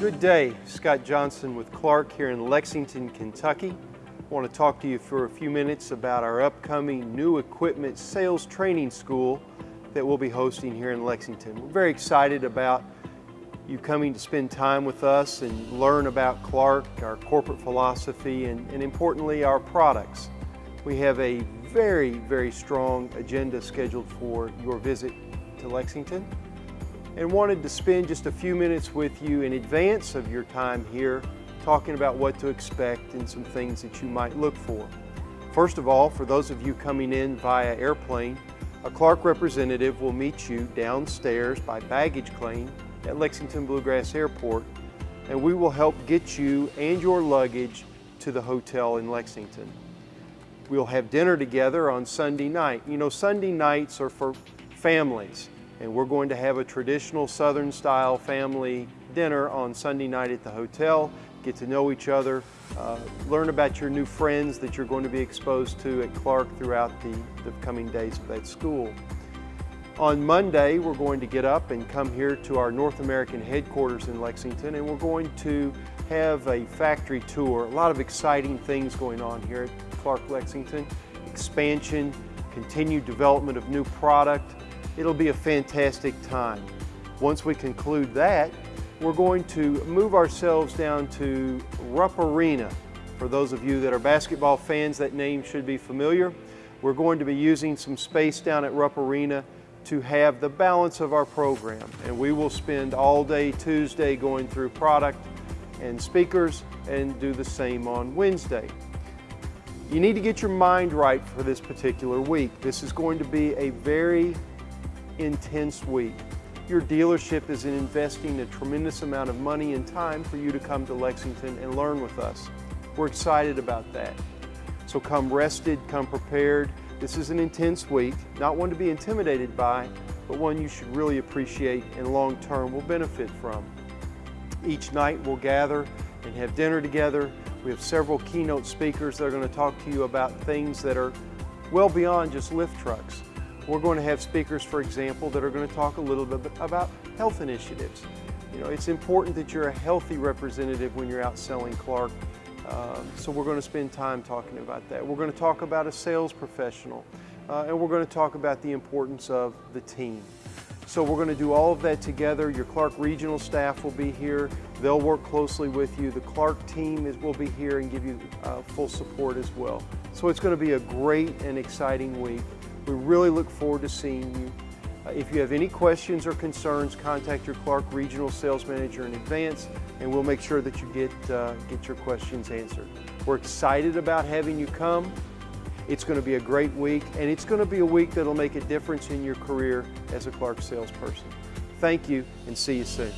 Good day, Scott Johnson with Clark here in Lexington, Kentucky. I want to talk to you for a few minutes about our upcoming new equipment sales training school that we'll be hosting here in Lexington. We're very excited about you coming to spend time with us and learn about Clark, our corporate philosophy, and, and importantly, our products. We have a very, very strong agenda scheduled for your visit to Lexington and wanted to spend just a few minutes with you in advance of your time here talking about what to expect and some things that you might look for. First of all, for those of you coming in via airplane, a Clark representative will meet you downstairs by baggage claim at Lexington Bluegrass Airport and we will help get you and your luggage to the hotel in Lexington. We'll have dinner together on Sunday night. You know, Sunday nights are for families and we're going to have a traditional Southern style family dinner on Sunday night at the hotel, get to know each other, uh, learn about your new friends that you're going to be exposed to at Clark throughout the, the coming days of that school. On Monday, we're going to get up and come here to our North American headquarters in Lexington and we're going to have a factory tour. A lot of exciting things going on here at Clark Lexington. Expansion, continued development of new product, It'll be a fantastic time. Once we conclude that, we're going to move ourselves down to Rupp Arena. For those of you that are basketball fans, that name should be familiar. We're going to be using some space down at Rupp Arena to have the balance of our program. And we will spend all day Tuesday going through product and speakers and do the same on Wednesday. You need to get your mind right for this particular week. This is going to be a very intense week. Your dealership is investing a tremendous amount of money and time for you to come to Lexington and learn with us. We're excited about that. So come rested, come prepared. This is an intense week, not one to be intimidated by, but one you should really appreciate and long term will benefit from. Each night we'll gather and have dinner together. We have several keynote speakers that are going to talk to you about things that are well beyond just lift trucks. We're going to have speakers, for example, that are going to talk a little bit about health initiatives. You know, it's important that you're a healthy representative when you're out selling Clark. Um, so we're going to spend time talking about that. We're going to talk about a sales professional, uh, and we're going to talk about the importance of the team. So we're going to do all of that together. Your Clark regional staff will be here. They'll work closely with you. The Clark team is, will be here and give you uh, full support as well. So it's going to be a great and exciting week. We really look forward to seeing you. Uh, if you have any questions or concerns, contact your Clark Regional Sales Manager in advance and we'll make sure that you get, uh, get your questions answered. We're excited about having you come. It's going to be a great week and it's going to be a week that'll make a difference in your career as a Clark salesperson. Thank you and see you soon.